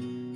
much.